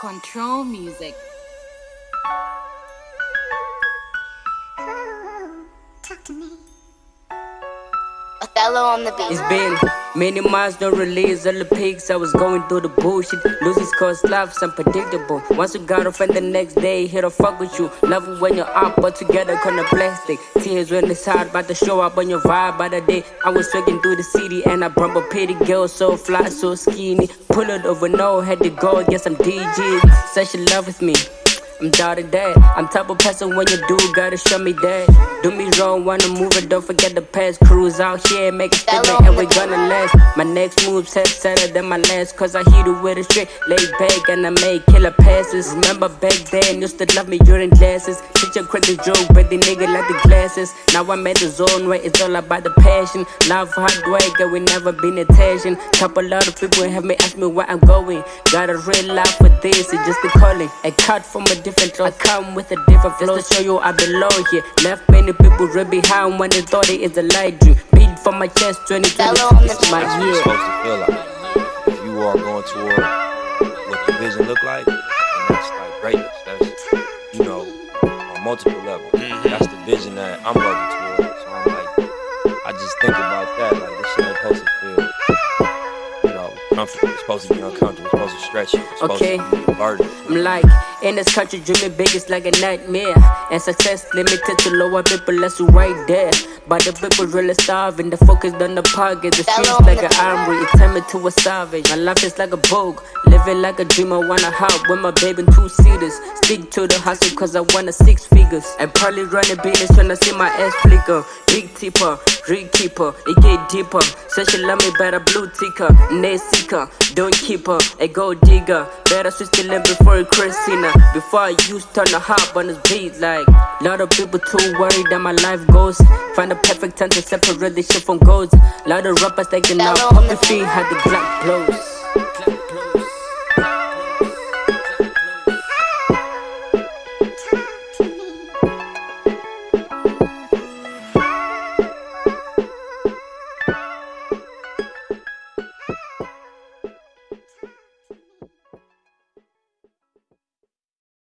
Control music. Talk to me. Othello on the beat. It's been many months, no release all the pics. I was going through the bullshit. Losing cause life's unpredictable. Once you got a friend the next day, here to fuck with you. Love it when you're up, but together kind of plastic. Tears when it's hard, about to show up on your vibe by the day. I was trekking through the city and I bump a pretty girl, so fly, so skinny. Pull it over, no, had to go, yes, I'm DG. Such a love with me. I'm daughter dad. I'm type of person when you do, gotta show me that. Do me wrong, wanna move it, don't forget the past. Cruise out here, make a statement, and we gonna last. My next move's head sadder than my last, cause I hit it with a straight. Lay back and I make killer passes. Remember back then, used to love me during classes. Teach a crack the joke, but the nigga like the glasses. Now I'm at the zone where it's all about the passion. Love hard work, and we never been attention. Couple lot of people have me ask me where I'm going. Got a real life for this, it's just a calling. A cut from a different flow. I come with a different flow to show you I belong here. Left many people right behind when they thought it is a light dream. Beat from my chest, 2020, this is my year. supposed to feel like. If you are going toward what the vision look like, and that's like greatness. That's you know on multiple levels. Mm-hmm. That's the vision that I'm working toward. So I'm like, I just think about that. Like this shit ain't supposed to feel, you know, comfortable. It's supposed to be uncomfortable. It's supposed to stretch you. It's supposed Okay. to be a burden. I'm like, in this country, dreaming big is like a nightmare. And success limited to lower people, that's you right there. But the people really starving, the focus on the pocket. The streets like an armory, it turned me to a savage. My life is like a vogue, living like a dreamer. Wanna hop with my baby in two seaters. Stick to the hustle, cause I want a six figures. And probably run a business, tryna see my ass flicker. Big tipper, rig keeper, it get deeper. Say she love me better, blue ticker, net seeker. Don't keep her, a gold digger. Better switch the lane before it Christina. Before I used turn the hop on this beat, like. Lot of people too worried that my life goes. Find the perfect time to separate the shit from goals. Lot of rappers taking out puppy feet, had the black blows.